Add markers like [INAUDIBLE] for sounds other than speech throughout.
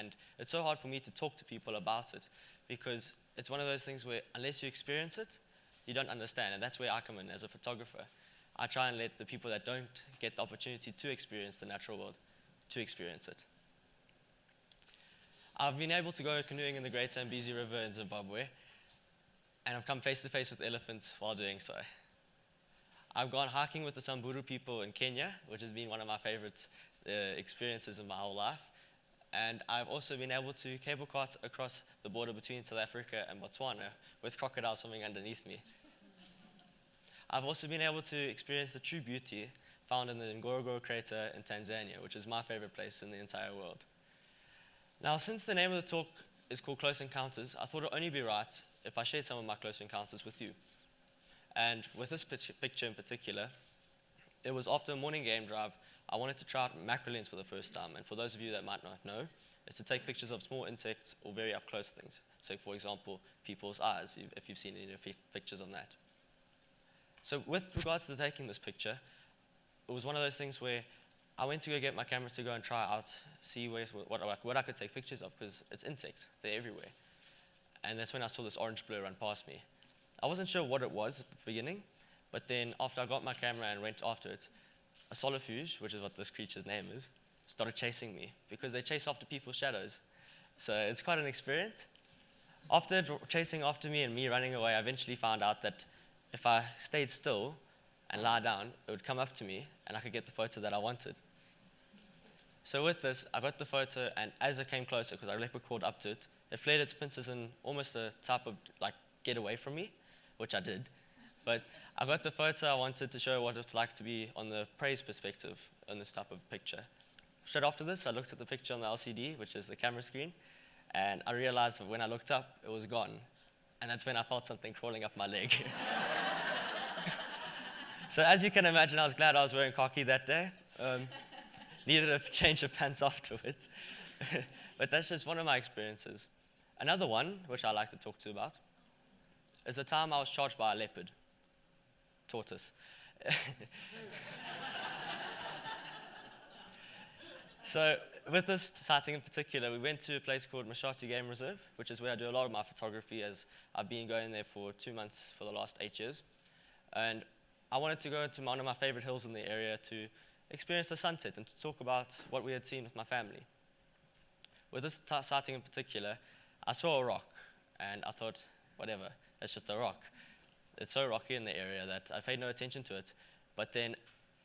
And it's so hard for me to talk to people about it because it's one of those things where unless you experience it, you don't understand. And that's where I come in as a photographer. I try and let the people that don't get the opportunity to experience the natural world to experience it. I've been able to go canoeing in the Great Zambezi River in Zimbabwe, and I've come face to face with elephants while doing so. I've gone hiking with the Samburu people in Kenya, which has been one of my favorite uh, experiences in my whole life. And I've also been able to cable cart across the border between South Africa and Botswana with crocodiles swimming underneath me. I've also been able to experience the true beauty found in the Ngorongoro crater in Tanzania, which is my favorite place in the entire world. Now, since the name of the talk is called Close Encounters, I thought it would only be right if I shared some of my close encounters with you. And with this picture in particular, it was after a morning game drive, I wanted to try out macro lens for the first time. And for those of you that might not know, it's to take pictures of small insects or very up close things. So for example, people's eyes, if you've seen any pictures on that. So with regards to taking this picture, it was one of those things where I went to go get my camera to go and try out, see where, what, what I could take pictures of, because it's insects, they're everywhere. And that's when I saw this orange blur run past me. I wasn't sure what it was at the beginning, but then after I got my camera and went after it, a solifuge, which is what this creature's name is, started chasing me because they chase after people's shadows. So it's quite an experience. After chasing after me and me running away, I eventually found out that if I stayed still and lie down, it would come up to me and I could get the photo that I wanted. So with this, I got the photo, and as it came closer, because I leopard crawled up to it, it flared its pincers in almost a type of like get away from me, which I did. But I got the photo I wanted to show what it's like to be on the prey's perspective on this type of picture. Straight after this, I looked at the picture on the LCD, which is the camera screen, and I realized that when I looked up, it was gone. And that's when I felt something crawling up my leg. [LAUGHS] so as you can imagine, I was glad I was wearing khaki that day. Um, [LAUGHS] needed a change of pants [LAUGHS] afterwards. but that's just one of my experiences. Another one, which I like to talk to about, is the time I was charged by a leopard, tortoise. [LAUGHS] so with this sighting in particular, we went to a place called Mashatu Game Reserve, which is where I do a lot of my photography as I've been going there for two months for the last eight years. And I wanted to go to one of my favorite hills in the area to experience the sunset and to talk about what we had seen with my family. With this sighting in particular, I saw a rock and I thought, whatever, it's just a rock. It's so rocky in the area that I paid no attention to it. But then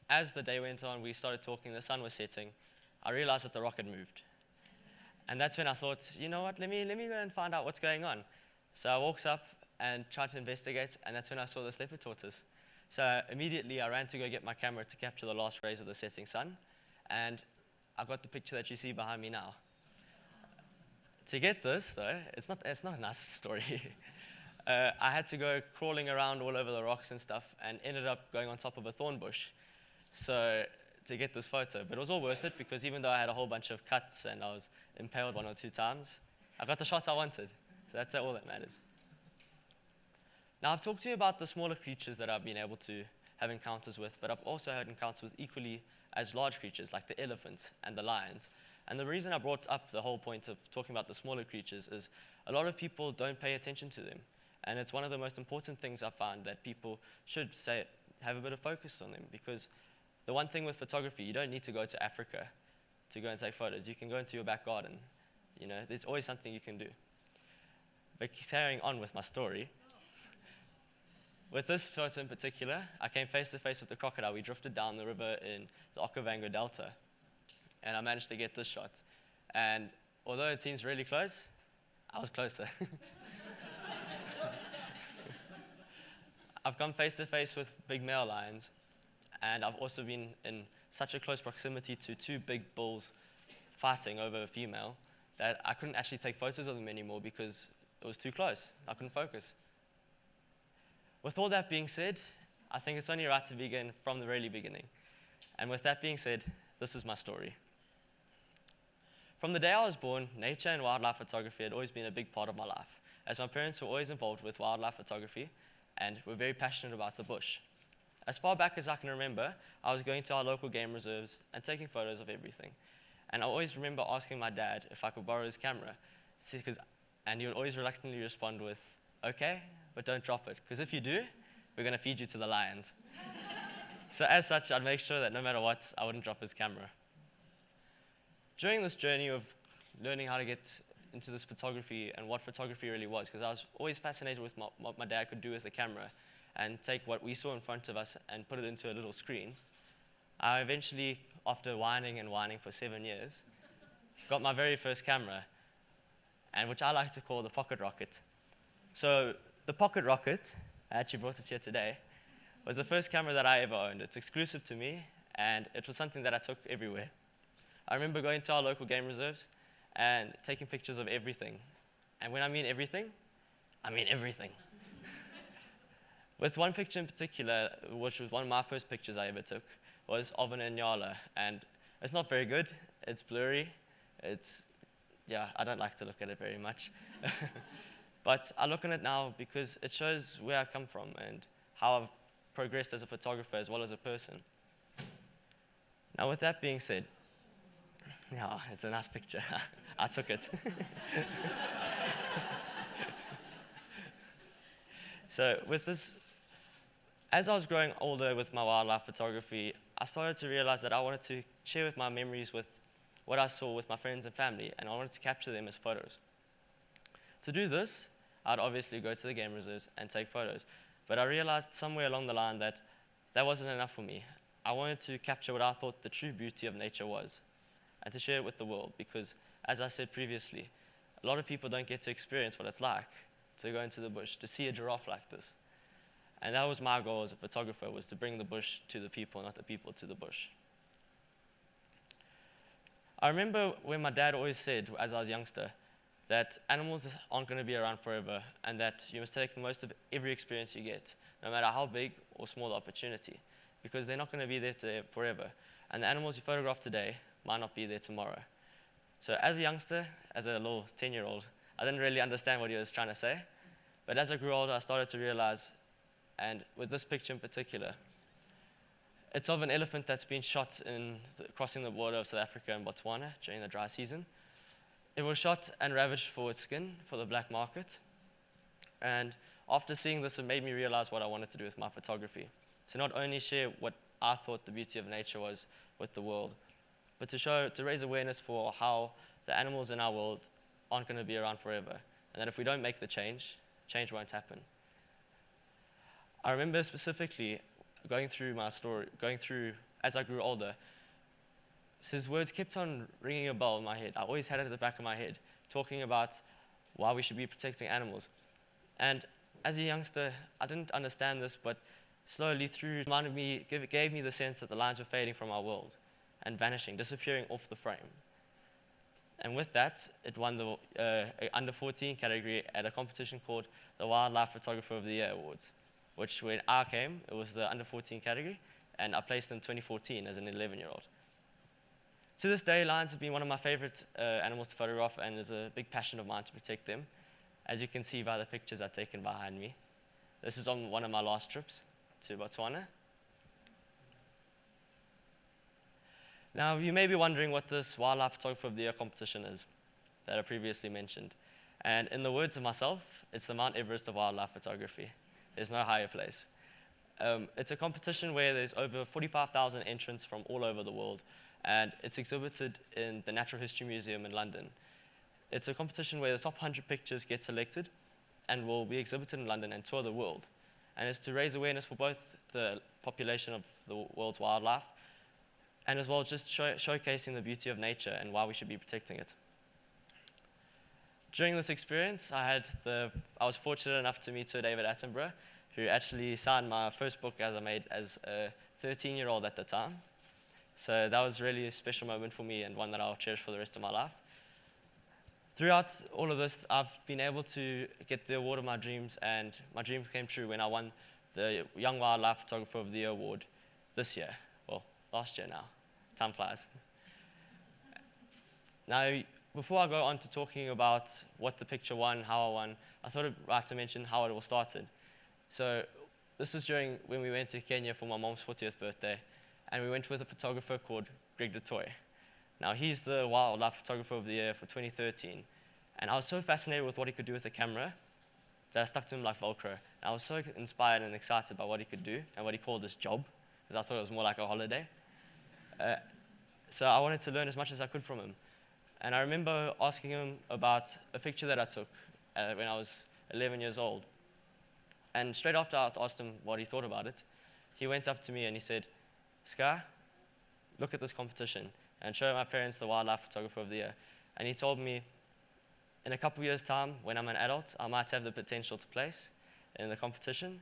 as the day went on, we started talking, the sun was setting, I realized that the rock had moved. And that's when I thought, you know what, let me, let me go and find out what's going on. So I walked up and tried to investigate, and that's when I saw the leopard tortoise. So immediately I ran to go get my camera to capture the last rays of the setting sun, and I got the picture that you see behind me now. to get this, though, it's not, it's not a nice [LAUGHS] story. Uh, I had to go crawling around all over the rocks and stuff, and ended up going on top of a thorn bush. So to get this photo. But it was all worth it because even though I had a whole bunch of cuts and I was impaled one or two times, I got the shots I wanted. So that's all that matters. Now, I've talked to you about the smaller creatures that I've been able to have encounters with, but I've also had encounters with equally as large creatures like the elephants and the lions. And the reason I brought up the whole point of talking about the smaller creatures is a lot of people don't pay attention to them. And it's one of the most important things I find that people should say, have a bit of focus on them because the one thing with photography, you don't need to go to Africa to go and take photos. You can go into your back garden. You know, there's always something you can do. But carrying on with my story, with this photo in particular, I came face to face with the crocodile. We drifted down the river in the Okavango Delta, and I managed to get this shot. And although it seems really close, I was closer. [LAUGHS] I've come face to face with big male lions, and I've also been in such a close proximity to two big bulls fighting over a female that I couldn't actually take photos of them anymore because it was too close. I couldn't focus. With all that being said, I think it's only right to begin from the really beginning. And with that being said, this is my story. From the day I was born, nature and wildlife photography had always been a big part of my life, as my parents were always involved with wildlife photography and were very passionate about the bush. As far back as I can remember, I was going to our local game reserves and taking photos of everything. And I always remember asking my dad if I could borrow his camera. And he would always reluctantly respond with, okay, but don't drop it. Because if you do, we're going to feed you to the lions. so as such, I'd make sure that no matter what, I wouldn't drop his camera. During this journey of learning how to get into this photography and what photography really was, because I was always fascinated with my, what my dad could do with the camera and take what we saw in front of us and put it into a little screen. I eventually, after whining and whining for seven years, got my very first camera, and which I like to call the Pocket Rocket. So the Pocket Rocket, I actually brought it here today, was the first camera that I ever owned. It's exclusive to me, and it was something that I took everywhere. I remember going to our local game reserves and taking pictures of everything. And when I mean everything, I mean everything. [LAUGHS] With one picture in particular, which was one of my first pictures I ever took, was of an Inyala. And it's not very good, it's blurry, it's, yeah, I don't like to look at it very much. [LAUGHS] but I look on it now because it shows where I come from and how I've progressed as a photographer as well as a person. Now, with that being said, [LAUGHS] yeah, it's a nice picture. I took it. so, with this, as I was growing older with my wildlife photography, I started to realize that I wanted to share with my memories with what I saw with my friends and family, and I wanted to capture them as photos. To do this, I'd obviously go to the game reserves and take photos. But I realized somewhere along the line that that wasn't enough for me. I wanted to capture what I thought the true beauty of nature was and to share it with the world because, as I said previously, a lot of people don't get to experience what it's like to go into the bush, to see a giraffe like this. And that was my goal as a photographer, was to bring the bush to the people, not the people to the bush. I remember when my dad always said, as I was a youngster, that animals aren't going to be around forever and that you must take the most of every experience you get, no matter how big or small the opportunity, because they're not going to be there forever. And the animals you photograph today might not be there tomorrow. So as a youngster, as a little 10-year-old, I didn't really understand what he was trying to say. But as I grew older, I started to realize, and with this picture in particular, it's of an elephant that's been shot in the, crossing the border of South Africa and Botswana during the dry season. It was shot and ravaged for its skin for the black market. And after seeing this, it made me realize what I wanted to do with my photography. To not only share what I thought the beauty of nature was with the world, but to show, to raise awareness for how the animals in our world aren't going to be around forever. And that if we don't make the change, change won't happen. I remember specifically going through my story, going through as I grew older, his words kept on ringing a bell in my head. I always had it at the back of my head, talking about why we should be protecting animals. And as a youngster, I didn't understand this, but slowly through reminded me, gave me the sense that the lines were fading from our world and vanishing, disappearing off the frame. And with that, it won the uh, under 14 category at a competition called the Wildlife Photographer of the Year Awards, which when I came, it was the under 14 category, and I placed in 2014 as an 11 year old. To this day, lions have been one of my favorite uh, animals to photograph, and it's a big passion of mine to protect them, as you can see by the pictures I've taken behind me. This is on one of my last trips to Botswana. Now, you may be wondering what this Wildlife Photographer of the Year competition is that I previously mentioned. And in the words of myself, it's the Mount Everest of wildlife photography. There's no higher place. Um, it's a competition where there's over 45,000 entrants from all over the world, and it's exhibited in the Natural History Museum in London. It's a competition where the top 100 pictures get selected and will be exhibited in London and tour the world. And it's to raise awareness for both the population of the world's wildlife and as well just show, showcasing the beauty of nature and why we should be protecting it. During this experience, I, had the, I was fortunate enough to meet Sir David Attenborough, who actually signed my first book as I made as a 13-year-old at the time. So that was really a special moment for me and one that I'll cherish for the rest of my life. Throughout all of this, I've been able to get the award of my dreams, and my dream came true when I won the Young Wildlife Photographer of the Year award this year. Well, last year now. Time flies. Now, before I go on to talking about what the picture won, how I won, I thought it'd right to mention how it all started. So this was during when we went to Kenya for my mom's 40th birthday, and we went with a photographer called Greg du Toit. Now, he's the wildlife photographer of the year for 2013. And I was so fascinated with what he could do with the camera that I stuck to him like Velcro. And I was so inspired and excited by what he could do and what he called his job, because I thought it was more like a holiday. So I wanted to learn as much as I could from him. And I remember asking him about a picture that I took uh, when I was 11 years old. And straight after I asked him what he thought about it, he went up to me and he said, Skye, look at this competition and show my parents the wildlife photographer of the year. And he told me, in a couple years' time, when I'm an adult, I might have the potential to place in the competition.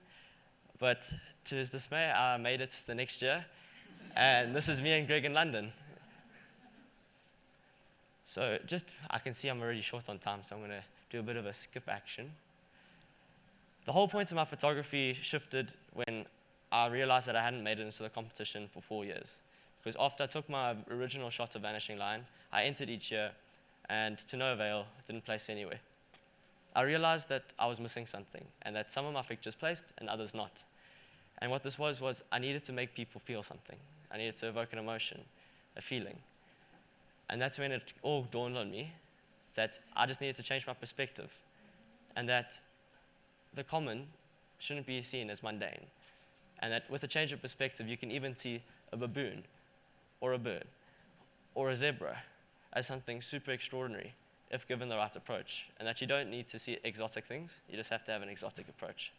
But to his dismay, I made it the next year. And this is me and Greg in London. So just, I can see I'm already short on time, so I'm going to do a bit of a skip action. The whole point of my photography shifted when I realized that I hadn't made it into the competition for four years. Because after I took my original shot of Vanishing Line, I entered each year, and to no avail, didn't place anywhere. I realized that I was missing something, and that some of my pictures placed and others not. And what this was, was I needed to make people feel something. I needed to evoke an emotion, a feeling. And that's when it all dawned on me that I just needed to change my perspective, and that the common shouldn't be seen as mundane. And that with a change of perspective, you can even see a baboon or a bird or a zebra as something super extraordinary if given the right approach. And that you don't need to see exotic things, you just have to have an exotic approach.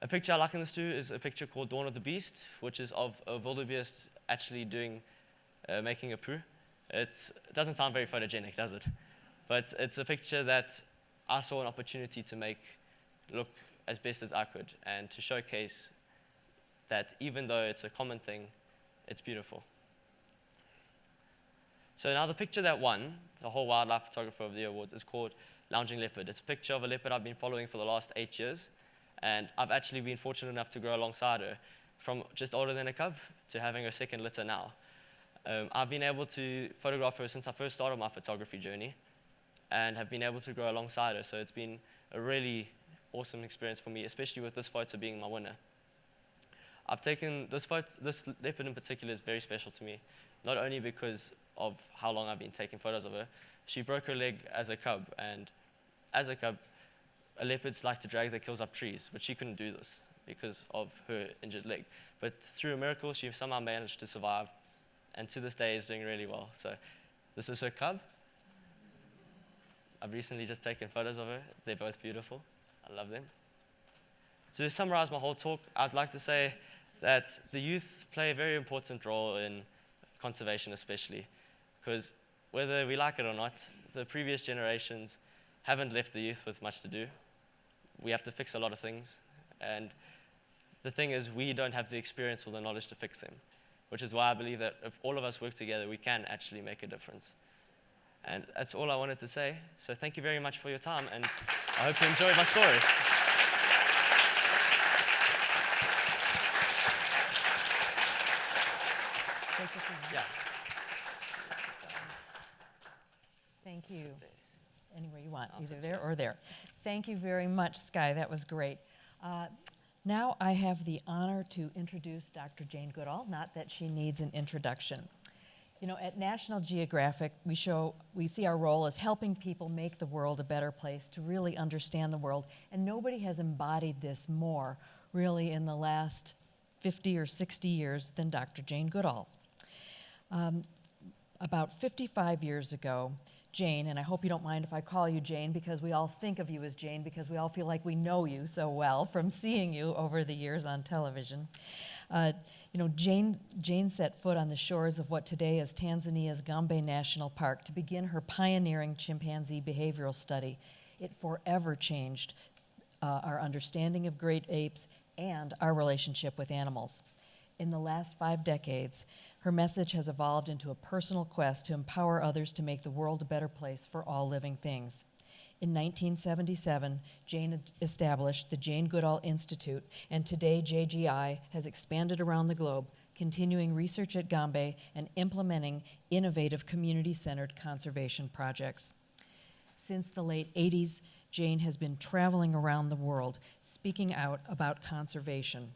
A picture I liken this to is a picture called Dawn of the Beast, which is of a wildebeest actually doing, uh, making a poo. It's, it doesn't sound very photogenic, does it? But it's a picture that I saw an opportunity to make look as best as I could and to showcase that even though it's a common thing, it's beautiful. So now the picture that won the whole Wildlife Photographer of the Year Awards is called Lounging Leopard. It's a picture of a leopard I've been following for the last eight years, and I've actually been fortunate enough to grow alongside her from just older than a cub to having her second litter now. Um, I've been able to photograph her since I first started my photography journey and have been able to grow alongside her, so it's been a really awesome experience for me, especially with this photo being my winner. I've taken this photo, this leopard in particular is very special to me, not only because of how long I've been taking photos of her. She broke her leg as a cub, and as a cub, a leopards like to drag their kills up trees, but she couldn't do this because of her injured leg. But through a miracle, she somehow managed to survive, and to this day is doing really well. So this is her cub. I've recently just taken photos of her. They're both beautiful. I love them. To summarize my whole talk, I'd like to say that the youth play a very important role in conservation, especially, because whether we like it or not, the previous generations haven't left the youth with much to do. We have to fix a lot of things, and the thing is, we don't have the experience or the knowledge to fix them, which is why I believe that if all of us work together, we can actually make a difference. And that's all I wanted to say. So thank you very much for your time, and I hope you enjoyed my story. Yeah. Thank you. Anywhere you want, either there or there. Thank you very much, Skye. That was great. Uh, Now I have the honor to introduce Dr. Jane Goodall, not that she needs an introduction. You know, at National Geographic, we show, we see our role as helping people make the world a better place, to really understand the world. And nobody has embodied this more, really, in the last 50 or 60 years than Dr. Jane Goodall. Um, about 55 years ago, Jane, and I hope you don't mind if I call you Jane because we all think of you as Jane because we all feel like we know you so well from seeing you over the years on television. Uh, you know, Jane, Jane set foot on the shores of what today is Tanzania's Gombe National Park to begin her pioneering chimpanzee behavioral study. It forever changed uh, our understanding of great apes and our relationship with animals. In the last five decades, her message has evolved into a personal quest to empower others to make the world a better place for all living things. In 1977, Jane established the Jane Goodall Institute, and today JGI has expanded around the globe, continuing research at Gombe and implementing innovative community centered conservation projects. Since the late 80s, Jane has been traveling around the world speaking out about conservation.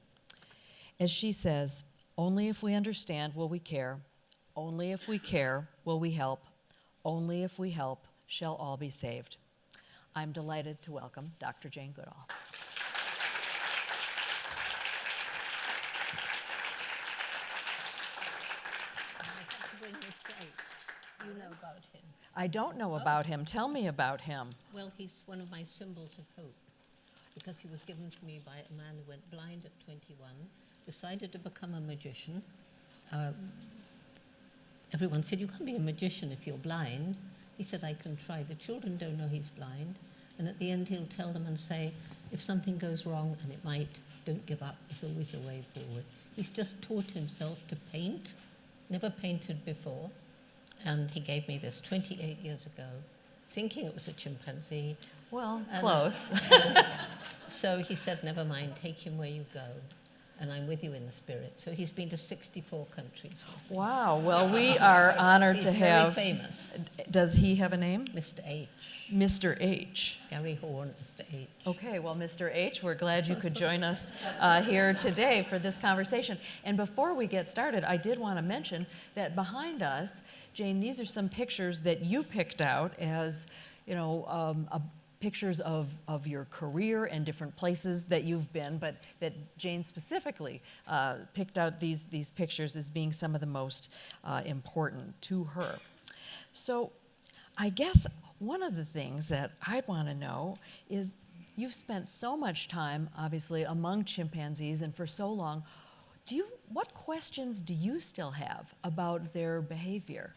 As she says, only if we understand will we care, Only if we care will we help. Only if we help shall all be saved. I'm delighted to welcome Dr. Jane Goodall. I have to bring this straight. You know about him. I don't know about him. Tell me about him. Well, he's one of my symbols of hope because he was given to me by a man who went blind at 21, decided to become a magician. Um, everyone said, You can't be a magician if you're blind. He said, I can try. The children don't know he's blind. And at the end, he'll tell them and say, If something goes wrong, and it might, don't give up. There's always a way forward. He's just taught himself to paint, never painted before. And he gave me this 28 years ago, thinking it was a chimpanzee. Well, And- close. [LAUGHS] So he said, Never mind, take him where you go. And I'm with you in the spirit. So he's been to 64 countries. Wow. Well, we are honored He's to very have. famous. Does he have a name? Mr. H. Mr. H. Gary Haun, Mr. H. Okay, well, Mr. H., we're glad you could join us uh, here today for this conversation. And before we get started, I did want to mention that behind us, Jane, these are some pictures that you picked out as, you know, um, a, pictures of, of your career and different places that you've been, but that Jane specifically uh, picked out these, these pictures as being some of the most uh, important to her. So I guess one of the things that I'd want to know is you've spent so much time, obviously, among chimpanzees and for so long. Do you, what questions do you still have about their behavior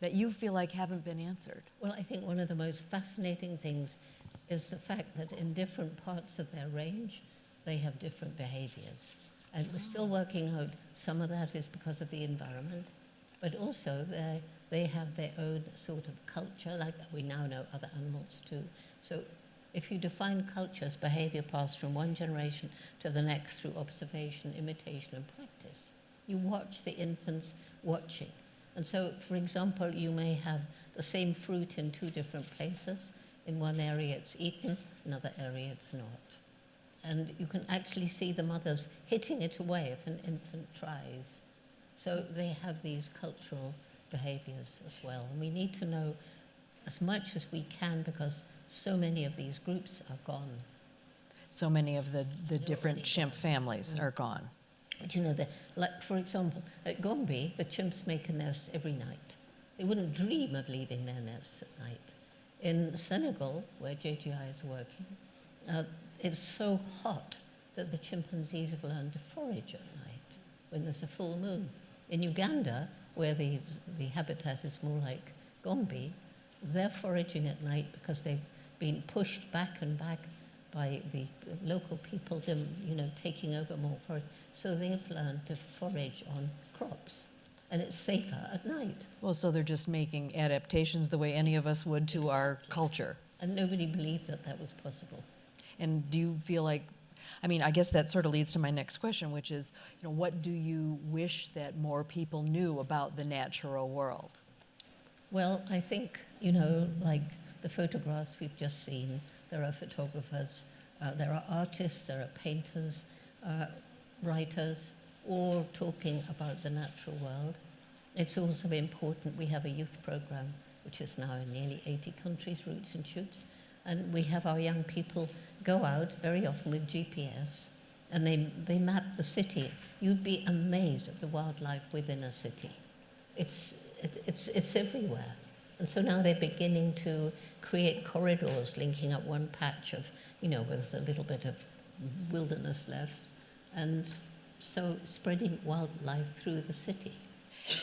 that you feel like haven't been answered? Well, I think one of the most fascinating things is the fact that in different parts of their range, they have different behaviors. And we're still ah. working out some of that is because of the environment, but also they, they have their own sort of culture, like we now know other animals too. So if you define culture as behavior passed from one generation to the next through observation, imitation, and practice, you watch the infants watching. And so, for example, you may have the same fruit in two different places. In one area it's eaten, another area it's not. And you can actually see the mothers hitting it away if an infant tries. So they have these cultural behaviors as well. And we need to know as much as we can because so many of these groups are gone. So many of the, the different chimp families mm. are gone. But you know, the, like for example, at Gombe, the chimps make a nest every night. They wouldn't dream of leaving their nests at night. In Senegal, where JGI is working, uh, it's so hot that the chimpanzees have learned to forage at night when there's a full moon. In Uganda, where the, the habitat is more like Gombe, they're foraging at night because they've been pushed back and back by the local people, you know, taking over more forest. So they've learned to forage on crops, and it's safer at night. Well, so they're just making adaptations the way any of us would to our culture. And nobody believed that that was possible. And do you feel like, I mean, I guess that sort of leads to my next question, which is, you know, what do you wish that more people knew about the natural world? Well, I think, you know, like the photographs we've just seen, there are photographers, uh, there are artists, there are painters, uh, writers, all talking about the natural world. It's also important, we have a youth program, which is now in nearly 80 countries, Roots and Shoots, and we have our young people go out very often with GPS, and they, they map the city. You'd be amazed at the wildlife within a city. It's, it, it's, it's everywhere. And so now they're beginning to create corridors linking up one patch of, you know, with a little bit of wilderness left, and so spreading wildlife through the city.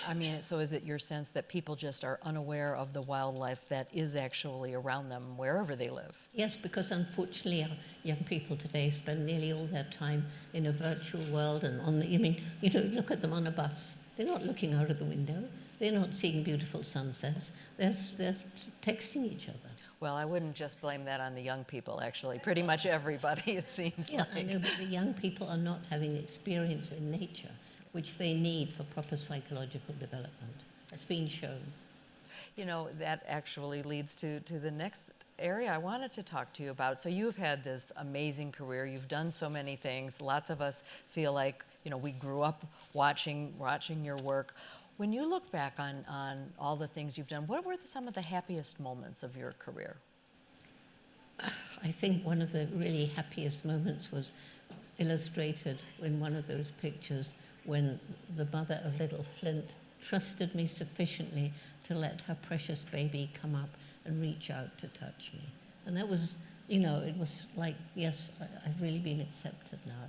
I mean, so is it your sense that people just are unaware of the wildlife that is actually around them wherever they live? Yes, because unfortunately, our young people today spend nearly all their time in a virtual world and on the. I mean, you know, look at them on a bus. They're not looking out of the window. They're not seeing beautiful sunsets. They're, they're texting each other. Well, I wouldn't just blame that on the young people, actually. Pretty much everybody, it seems Yeah, I know, but the young [LAUGHS] people are not having experience in nature, which they need for proper psychological development. It's been shown. You know, that actually leads to, to the next area I wanted to talk to you about. So you've had this amazing career. You've done so many things. Lots of us feel like, you know, we grew up watching, watching your work. When you look back on, on all the things you've done, what were the, some of the happiest moments of your career? I think one of the really happiest moments was illustrated in one of those pictures when the mother of little Flint trusted me sufficiently to let her precious baby come up and reach out to touch me. And that was, you know, it was like, yes, I've really been accepted now.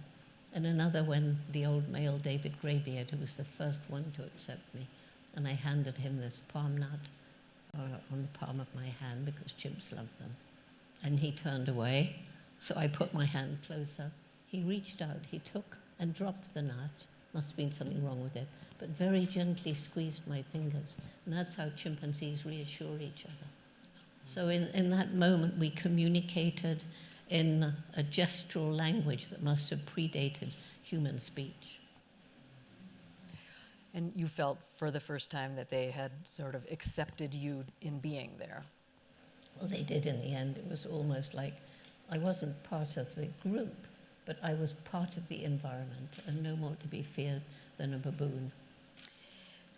And another when the old male David Greybeard, who was the first one to accept me, and I handed him this palm nut uh, on the palm of my hand because chimps love them. And he turned away, so I put my hand closer. He reached out, he took and dropped the nut. Must have been something wrong with it, but very gently squeezed my fingers. And that's how chimpanzees reassure each other. So in, in that moment, we communicated in a gestural language that must have predated human speech. And you felt for the first time that they had sort of accepted you in being there. Well, they did in the end. It was almost like I wasn't part of the group, but I was part of the environment and no more to be feared than a baboon.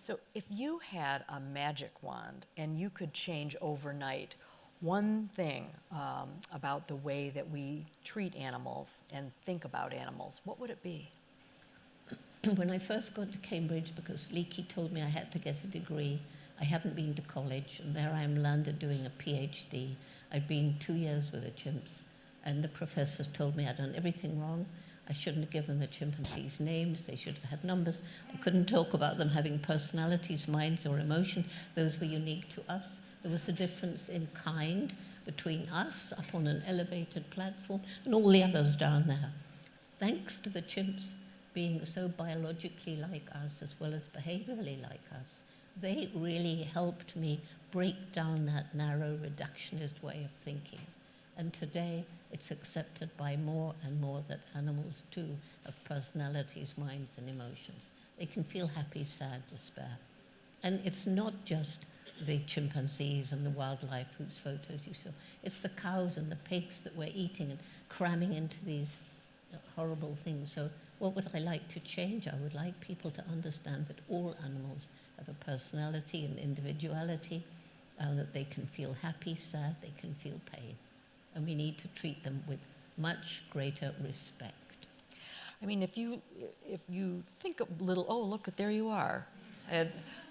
So, if you had a magic wand and you could change overnight one thing um, about the way that we treat animals and think about animals, what would it be? [CLEARS THROAT] when I first got to Cambridge, because Leakey told me I had to get a degree, I hadn't been to college, and there I am landed doing a PhD. I'd been two years with the chimps, and the professors told me I'd done everything wrong. I shouldn't have given the chimpanzees names, they should have had numbers. I couldn't talk about them having personalities, minds, or emotion. Those were unique to us. There was a difference in kind between us up on an elevated platform and all the others down there. Thanks to the chimps being so biologically like us as well as behaviorally like us, they really helped me break down that narrow reductionist way of thinking. And today it's accepted by more and more that animals too have personalities, minds, and emotions. They can feel happy, sad, despair. And it's not just the chimpanzees and the wildlife whose photos you saw. It's the cows and the pigs that we're eating and cramming into these horrible things. So what would I like to change? I would like people to understand that all animals have a personality and individuality, and that they can feel happy, sad, they can feel pain. And we need to treat them with much greater respect. I mean, if you if you think a little, oh look, there you are. And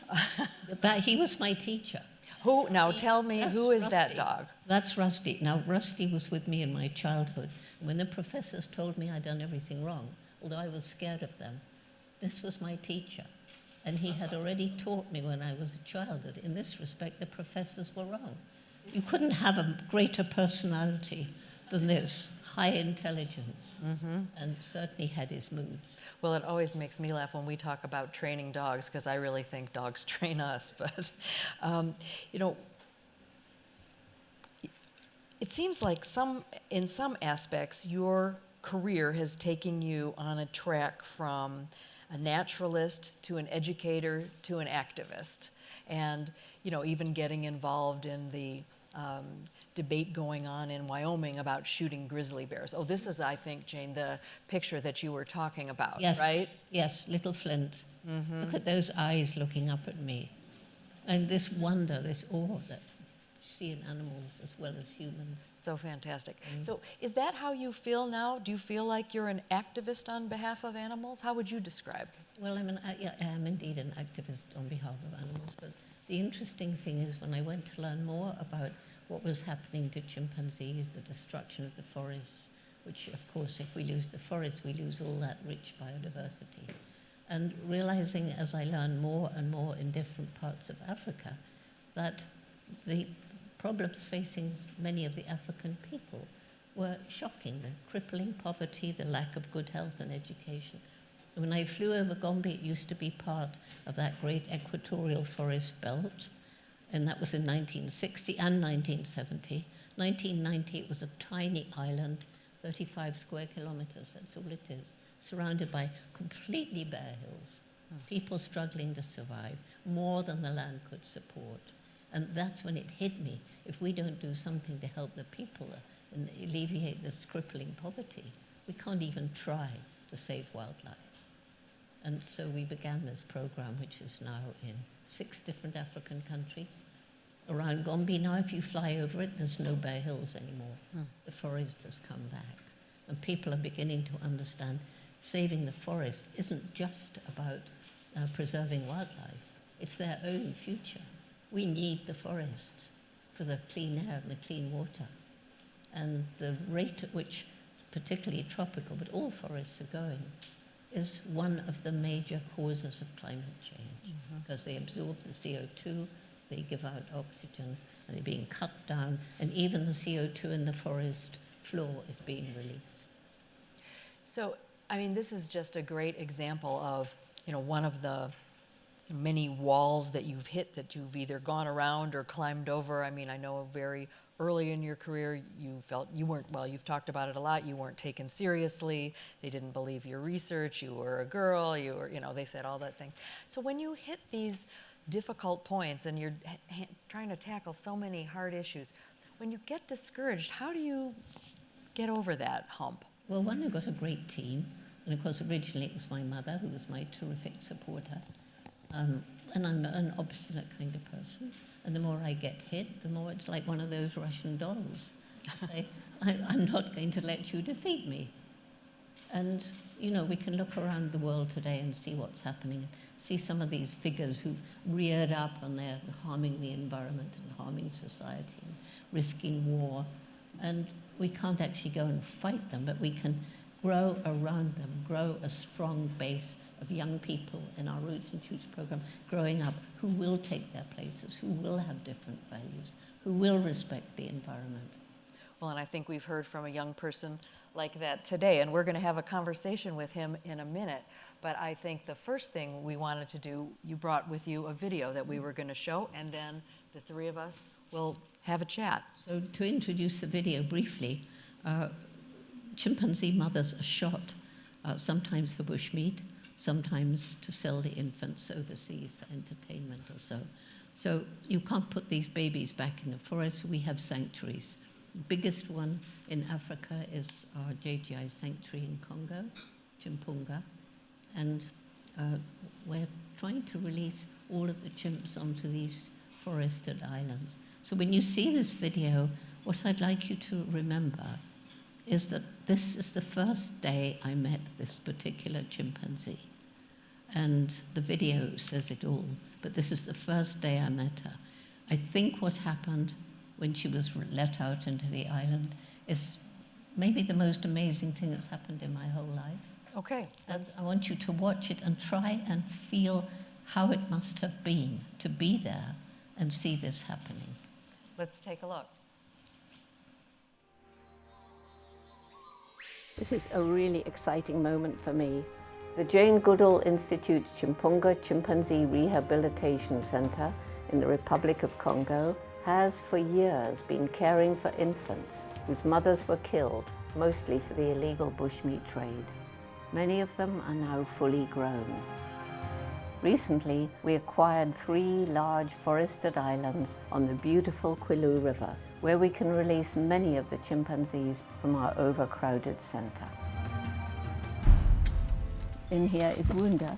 [LAUGHS] That, he was my teacher. who now He- tell me who is that dog? That's Rusty. Now, Rusty was with me in my childhood. When the professors told me I'd done everything wrong, although I was scared of them, this was my teacher. And he had already taught me when I was a child that in this respect the professors were wrong. You couldn't have a greater personality than this high intelligence, and certainly had his moods. Well, it always makes me laugh when we talk about training dogs because I really think dogs [LAUGHS] train us. But, um, you know, it seems like some, in some aspects, your career has taken you on a track from a naturalist to an educator to an activist. And, you know, even getting involved in the um, debate going on in Wyoming about shooting grizzly bears. Oh, this is, I think, Jane, the picture that you were talking about, Yes. right? Yes, little Flint. Mm-hmm. Look at those eyes looking up at me. And this wonder, this awe that you see in animals as well as humans. So fantastic. Mm. So, is that how you feel now? Do you feel like you're an activist on behalf of animals? How would you describe? Well, I'm an, I, yeah, I am indeed an activist on behalf of animals, but the interesting thing is when I went to learn more about what was happening to chimpanzees, the destruction of the forests, which, of course, if we lose the forests, we lose all that rich biodiversity. And realizing as I learn more and more in different parts of Africa that the problems facing many of the African people were shocking the crippling poverty, the lack of good health and education. When I flew over Gombe, it used to be part of that great equatorial forest belt, and that was in 1960 and 1970. 1990, it was a tiny island, 35 square kilometers, that's all it is, surrounded by completely bare hills, hmm. people struggling to survive, more than the land could support. And that's when it hit me. If we don't do something to help the people and alleviate this crippling poverty, we can't even try to save wildlife. And so we began this program, which is now in six different African countries. Around Gombe now, if you fly over it, there's no bare hills anymore. The forest has come back. And people are beginning to understand saving the forest isn't just about uh, preserving wildlife, it's their own future. We need the forests for the clean air and the clean water. And the rate at which, particularly tropical, but all forests are going, is one of the major causes of climate change mm-hmm. because they absorb the CO2, they give out oxygen, and they're being cut down, and even the CO2 in the forest floor is being released. So, I mean, this is just a great example of, you know, one of the many walls that you've hit that you've either gone around or climbed over. I mean, I know very early in your career you felt you weren't, well, you've talked about it a lot, you weren't taken seriously, they didn't believe your research, you were a girl, you were, you know, they said all that thing. So when you hit these difficult points and you're trying to tackle so many hard issues, when you get discouraged, how do you get over that hump? Well, one, I got a great team, and of course, originally it was my mother who was my terrific supporter. Um, and I'm an obstinate kind of person. And the more I get hit, the more it's like one of those Russian dolls. I [LAUGHS] say, I, I'm not going to let you defeat me. And, you know, we can look around the world today and see what's happening, and see some of these figures who've reared up and they're harming the environment and harming society and risking war. And we can't actually go and fight them, but we can grow around them, grow a strong base of young people in our Roots and Shoots program growing up who will take their places, who will have different values, who will respect the environment. Well, and I think we've heard from a young person like that today, and we're going to have a conversation with him in a minute. But I think the first thing we wanted to do, you brought with you a video that we were going to show, and then the three of us will have a chat. So to introduce the video briefly, uh, chimpanzee mothers are shot, uh, sometimes for bushmeat, sometimes to sell the infants overseas for entertainment or so. So you can't put these babies back in the forest. We have sanctuaries. The biggest one in Africa is our JGI sanctuary in Congo, Tchimpounga. And uh, we're trying to release all of the chimps onto these forested islands. So when you see this video, what I'd like you to remember is that this is the first day I met this particular chimpanzee. And the video says it all, but this is the first day I met her. I think what happened when she was let out into the island is maybe the most amazing thing that's happened in my whole life. Okay. And I want you to watch it and try and feel how it must have been to be there and see this happening. Let's take a look. This is a really exciting moment for me. The Jane Goodall Institute's Tchimpounga Chimpanzee Rehabilitation Center in the Republic of Congo has for years been caring for infants whose mothers were killed, mostly for the illegal bushmeat trade. Many of them are now fully grown. Recently, we acquired three large forested islands on the beautiful Kouilou River, where we can release many of the chimpanzees from our overcrowded center. In here is Wounda,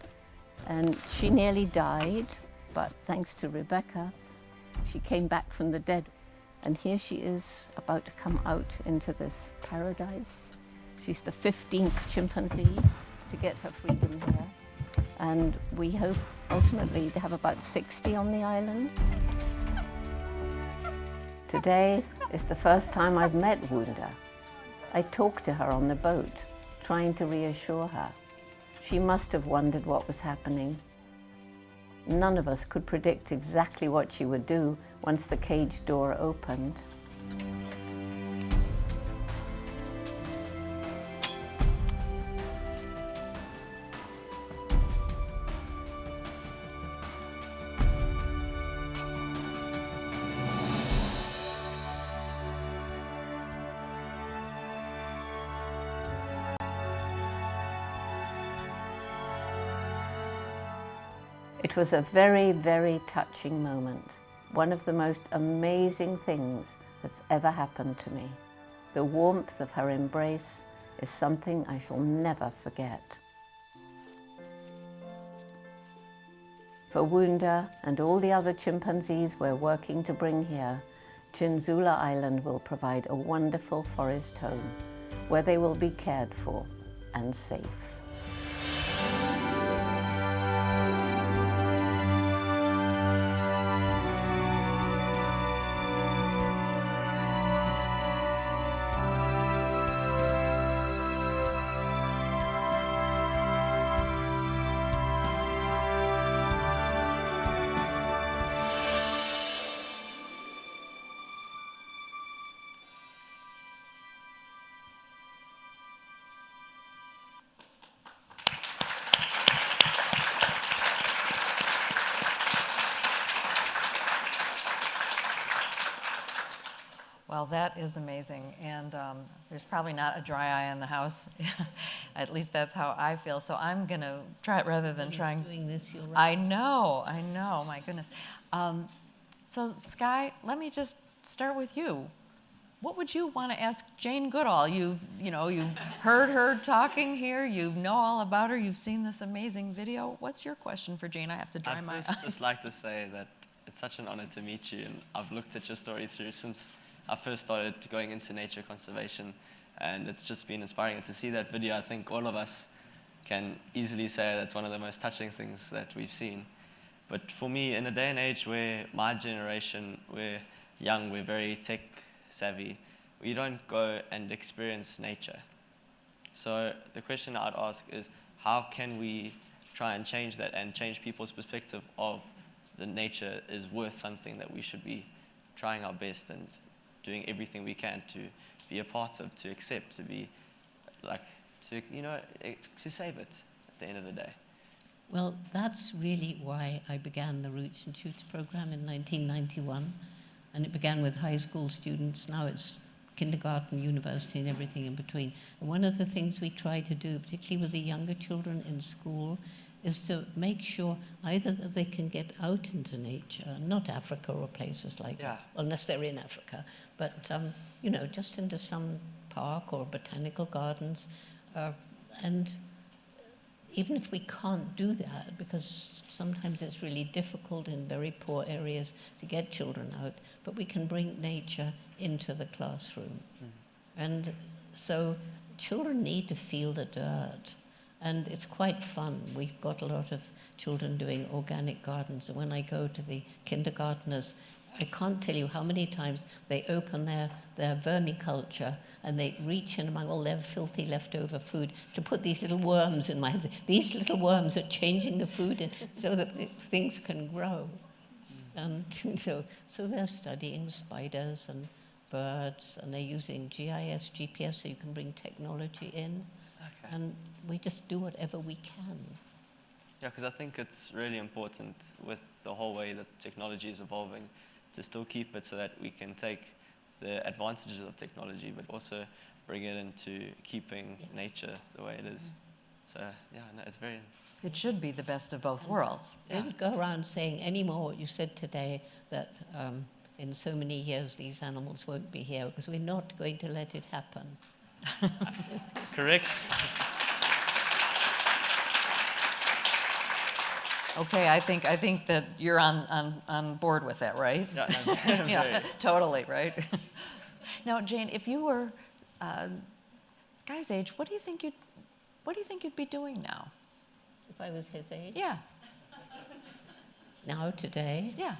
and she nearly died, but thanks to Rebecca, she came back from the dead. And here she is about to come out into this paradise. She's the 15th chimpanzee to get her freedom here. And we hope ultimately to have about 60 on the island. Today is the first time I've met Wounda. I talked to her on the boat, trying to reassure her. She must have wondered what was happening. None of us could predict exactly what she would do once the cage door opened. Was a very, very touching moment. One of the most amazing things that's ever happened to me. The warmth of her embrace is something I shall never forget. For Wounda and all the other chimpanzees we're working to bring here, Tchindzoulou Island will provide a wonderful forest home where they will be cared for and safe. Well, that is amazing, and um, there's probably not a dry eye in the house. [LAUGHS] At least that's how I feel. So I'm going to try it rather than He's trying. doing this, you're right. I know, I know. My goodness. Um, so Skye, let me just start with you. What would you want to ask Jane Goodall? You've, you know, you've [LAUGHS] heard her talking here. You know all about her. You've seen this amazing video. What's your question for Jane? I have to dry I'd my first [LAUGHS] eyes. just like to say that it's such an honor to meet you, and I've looked at your story through since I first started going into nature conservation, and it's just been inspiring. And to see that video, I think all of us can easily say that's one of the most touching things that we've seen. But for me, in a day and age where my generation, we're young, we're very tech savvy, we don't go and experience nature. So the question I'd ask is, how can we try and change that and change people's perspective of the nature is worth something that we should be trying our best and doing everything we can to be a part of, to accept, to be like, to, you know, to save it at the end of the day. Well, that's really why I began the Roots and Shoots program in 1991. And it began with high school students. Now it's kindergarten, university, and everything in between. And one of the things we try to do, particularly with the younger children in school, is to make sure either that they can get out into nature, not Africa or places like Yeah. unless they're in Africa, but um, you know, just into some park or botanical gardens, uh, and even if we can't do that, because sometimes it's really difficult in very poor areas to get children out, but we can bring nature into the classroom. And so children need to feel the dirt. And it's quite fun. We've got a lot of children doing organic gardens. And when I go to the kindergarteners, I can't tell you how many times they open their, their vermiculture and they reach in among all their filthy leftover food to put these little worms in my. These little worms are changing the food in, so that things can grow. And [LAUGHS] so, so they're studying spiders and birds, and they're using GIS, GPS, so you can bring technology in. Okay. And we just do whatever we can. Yeah, because I think it's really important with the whole way that technology is evolving to still keep it so that we can take the advantages of technology, but also bring it into keeping Yeah. nature the way it is. So yeah, no, it's very It should be the best of both worlds. Don't go around saying anymore what you said today that um, in so many years these animals won't be here because we're not going to let it happen. [LAUGHS] correct. Okay, I think, I think that you're on, on, on board with that, right? Yeah, [LAUGHS] very- Yeah, totally, right? [LAUGHS] Now, Jane, if you were uh, Skye's age, what do you think you'd, what do you think you'd be doing now? If I was his age, Yeah, now today, yeah.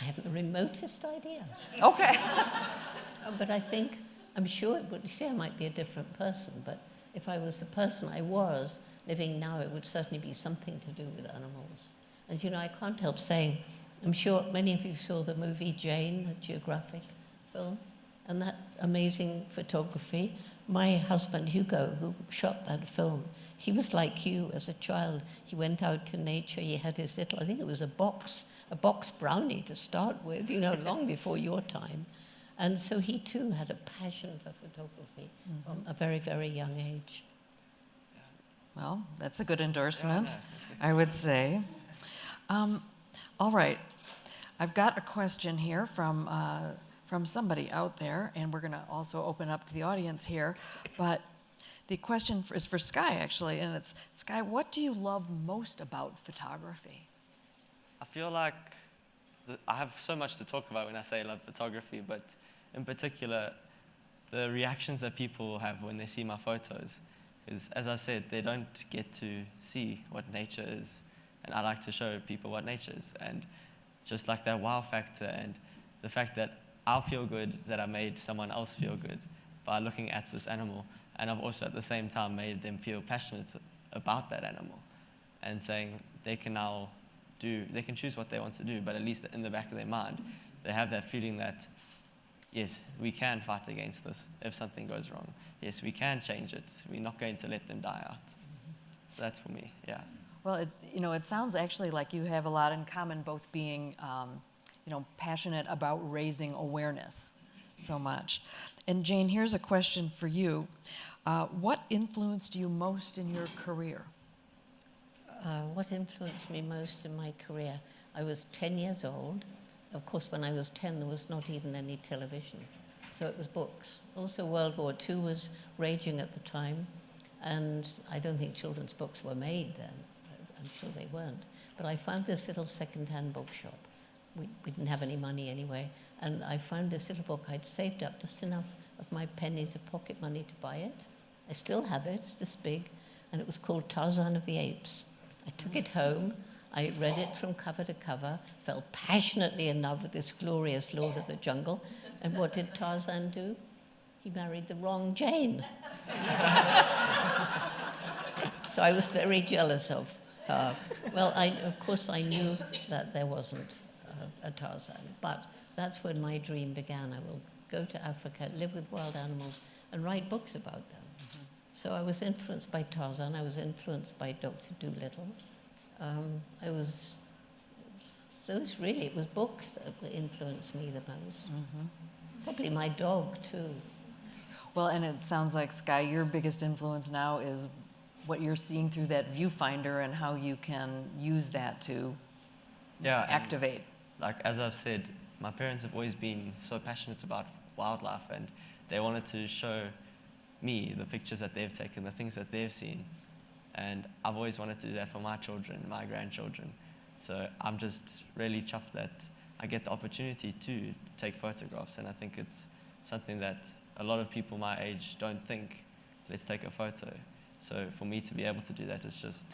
I haven't the remotest idea. Okay. Uh, [LAUGHS] But I think, I'm sure it would, you see, I might be a different person, but if I was the person I was living now, it would certainly be something to do with animals. And you know, I can't help saying, I'm sure many of you saw the movie Jane, the geographic film, and that amazing photography. My husband, Hugo, who shot that film, he was like you as a child. He went out to nature, he had his little, I think it was a box, a box brownie to start with, you know, long [LAUGHS] before your time. And so he too had a passion for photography mm-hmm. from a very, very young age. Well, that's a good endorsement, I would say. Um, all right, I've got a question here from, uh, from somebody out there, and we're going to also open up to the audience here. But the question is for Skye, actually, and it's Skye, what do you love most about photography? I feel like I have so much to talk about when I say I love photography, but in particular, the reactions that people have when they see my photos. Because as I've said, they don't get to see what nature is. And I like to show people what nature is. And just like that wow factor and the fact that I'll feel good that I made someone else feel good by looking at this animal. And I've also at the same time made them feel passionate about that animal and saying they can now do, they can choose what they want to do, but at least in the back of their mind, they have that feeling that, yes, we can fight against this if something goes wrong. Yes, we can change it. We're not going to let them die out. So that's for me, yeah. Well, it, you know, it sounds actually like you have a lot in common, both being, um, you know, passionate about raising awareness so much. And Jane, here's a question for you. Uh, what influenced you most in your career? Uh, what influenced me most in my career? I was 10 years old. Of course, when I was 10, there was not even any television. So it was books. Also, World War II was raging at the time, and I don't think children's books were made then. I'm sure they weren't. But I found this little second-hand bookshop. We, we didn't have any money anyway, and I found this little book. I'd saved up just enough of my pennies of pocket money to buy it. I still have it. It's this big, and it was called Tarzan of the Apes. I took it home. I read it from cover to cover, fell passionately in love with this glorious Lord of the Jungle. And what did Tarzan do? He married the wrong Jane. [LAUGHS] so I was very jealous of her. Well, I, of course, I knew that there wasn't a Tarzan, but that's when my dream began. I will go to Africa, live with wild animals, and write books about them. Mm-hmm. So I was influenced by Tarzan. I was influenced by Dr. Dolittle. Um, I was, those really, it was books that influenced me the most. Mm-hmm. Probably my dog, too. Well, and it sounds like, Skye, your biggest influence now is what you're seeing through that viewfinder and how you can use that to Yeah, activate. like as I've said, my parents have always been so passionate about wildlife and they wanted to show me the pictures that they've taken, the things that they've seen. And I've always wanted to do that for my children, my grandchildren. So I'm just really chuffed that I get the opportunity to take photographs. And I think it's something that a lot of people my age don't think, let's take a photo. So for me to be able to do that is just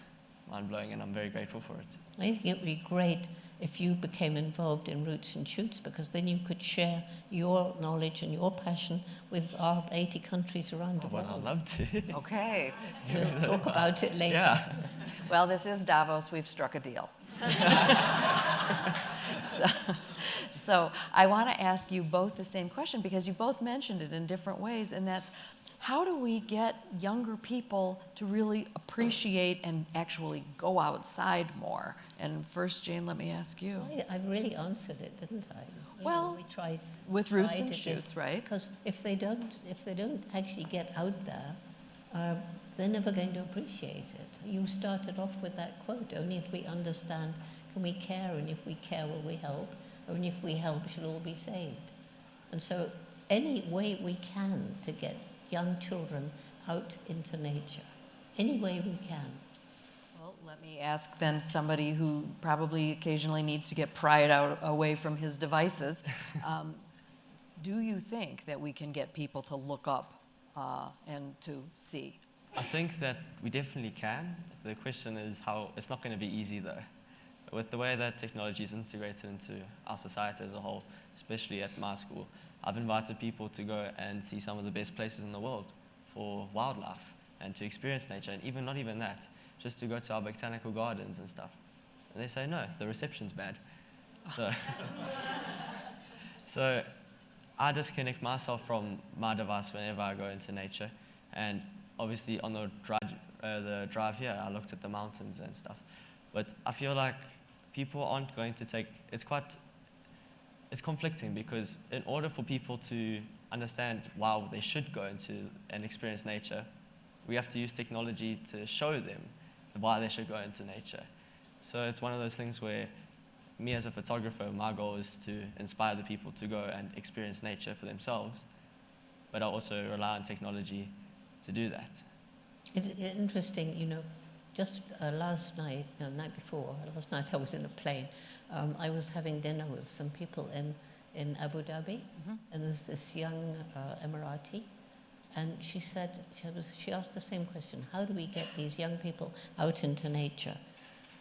mind blowing, and I'm very grateful for it. I think it would be great if you became involved in Roots and Shoots because then you could share your knowledge and your passion with our 80 countries around the Well, world. I'd love to. Okay. We'll talk about it [LAUGHS] later. yeah. [LAUGHS] Well, this is Davos. We've struck a deal. [LAUGHS] so, so I want to ask you both the same question because you both mentioned it in different ways, and that's how do we get younger people to really appreciate and actually go outside more? And first, Jane, let me ask you. I, I really answered it, didn't I? You know, Well, we tried With roots tried and shoots, right? Because if they don't, if they don't actually get out there, uh, they're never going to appreciate it. You started off with that quote: "Only if we understand can we care, and if we care, will we help? Only if we help, should all be saved." And so, any way we can to get young children out into nature, any way we can. Well, let me ask then somebody who probably occasionally needs to get pried out away from his devices. [LAUGHS] Um, do you think that we can get people to look up uh, and to see? I think that we definitely can. The question is how, it's not going to be easy though. With the way that technology is integrated into our society as a whole, especially at my school, I've invited people to go and see some of the best places in the world for wildlife and to experience nature, and even not even that, just to go to our botanical gardens and stuff. And they say, no, the reception's bad. So, [LAUGHS] so I disconnect myself from my device whenever I go into nature. And obviously, on the drive, uh, the drive here, I looked at the mountains and stuff. But I feel like people aren't going to take it's quite it's conflicting because in order for people to understand why they should go into and experience nature, we have to use technology to show them why they should go into nature. So it's one of those things where me as a photographer, my goal is to inspire the people to go and experience nature for themselves, but I also rely on technology to do that. It's interesting, you know, just uh, last night, no, the night before, last night I was in a plane. Um, I was having dinner with some people in, in Abu Dhabi, and there's this young uh, Emirati, and she said, she, was, she asked the same question, how do we get these young people out into nature?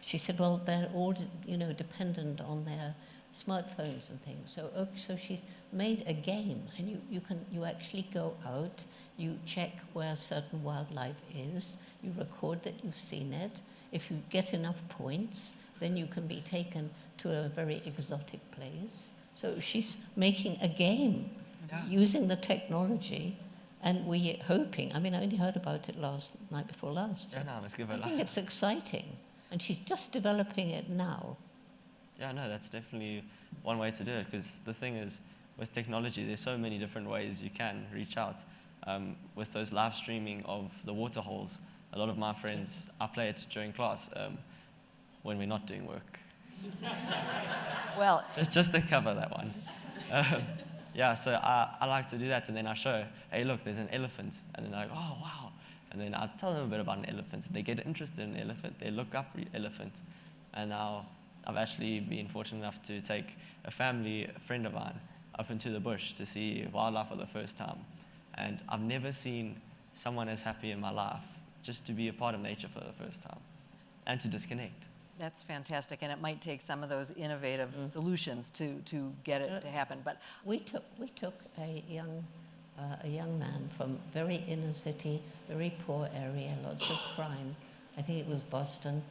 She said, well, they're all, you know, dependent on their smartphones and things. So, okay, so she made a game, and you, you can you actually go out, you check where certain wildlife is, you record that you've seen it. If you get enough points, then you can be taken to a very exotic place. So she's making a game Yeah. using the technology, and we're hoping. I mean, I only heard about it last night before last. so Yeah, no, let's give I it a think it's exciting, and she's just developing it now. Yeah, no, that's definitely one way to do it because the thing is, with technology, there's so many different ways you can reach out. Um, with those live streaming of the water holes, a lot of my friends, I play it during class um, when we're not doing work, [LAUGHS] Well, just, just to cover that one. Um, yeah, so I, I like to do that and then I show, hey, look, there's an elephant. And then they're like, oh, wow. And then I tell them a bit about an elephant. They get interested in an elephant. They look up re- elephant. And now I've actually been fortunate enough to take a family, a friend of mine, up into the bush to see wildlife for the first time. And I've never seen someone as happy in my life just to be a part of nature for the first time and to disconnect. that's fantastic, and it might take some of those innovative solutions to, to get it to happen. But We took, we took a young, uh, a young man from very inner city, very poor area, lots of crime. I think it was Boston.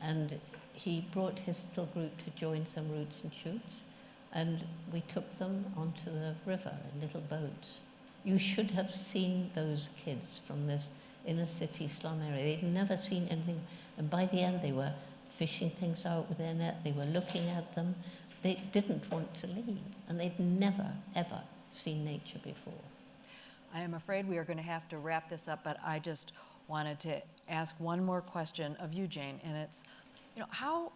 And he brought his little group to join some roots and shoots. And we took them onto the river in little boats. You should have seen those kids from this inner city slum area. They'd never seen anything. And by the end, they were fishing things out with their net. They were looking at them. They didn't want to leave. And they'd never, ever seen nature before. I am afraid we are going to have to wrap this up, but I just wanted to ask one more question of you, Jane, and it's, you know, how,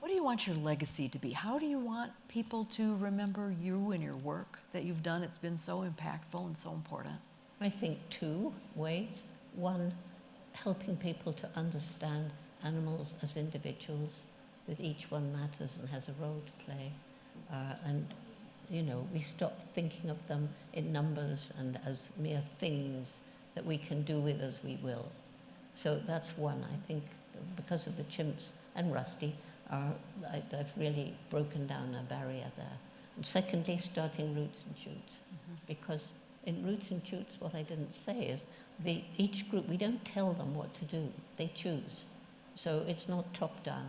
what do you want your legacy to be? How do you want people to remember you and your work that you've done? It's been so impactful and so important. I think two ways. One, helping people to understand animals as individuals, that each one matters and has a role to play. Uh, and, you know, we stop thinking of them in numbers and as mere things that we can do with as we will. So that's one. I think because of the chimps and Rusty, are, I, I've really broken down a barrier there. And secondly, starting roots and shoots. Because in roots and shoots, what I didn't say is the, each group, we don't tell them what to do, they choose. So it's not top down.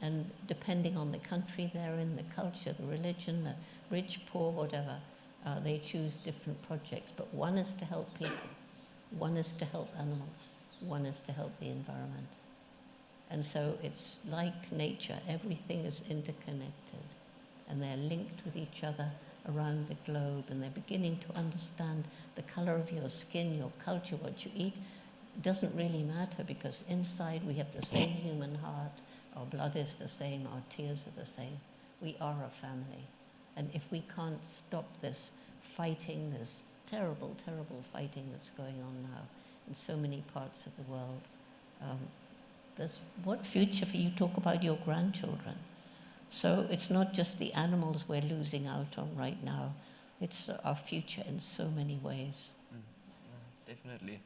And depending on the country they're in, the culture, the religion, the rich, poor, whatever, uh, they choose different projects. But one is to help people, one is to help animals, one is to help the environment. And so it's like nature, everything is interconnected and they're linked with each other around the globe and they're beginning to understand the color of your skin, your culture, what you eat. It doesn't really matter because inside we have the same human heart, our blood is the same, our tears are the same. We are a family. And if we can't stop this fighting, this terrible, terrible fighting that's going on now in so many parts of the world, um, what future for you talk about your grandchildren? So it's not just the animals we're losing out on right now, it's our future in so many ways. Definitely.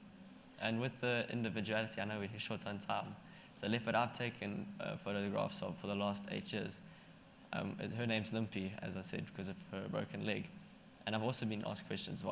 And with the individuality, I know we're short on time. The leopard I've taken uh, photographs of for the last eight years, um, her name's Limpy, as I said, because of her broken leg. And I've also been asked questions,